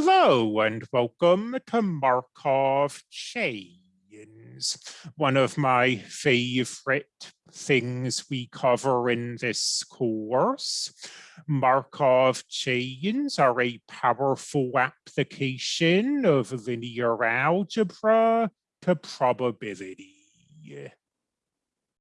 Hello and welcome to Markov chains, one of my favorite things we cover in this course. Markov chains are a powerful application of linear algebra to probability.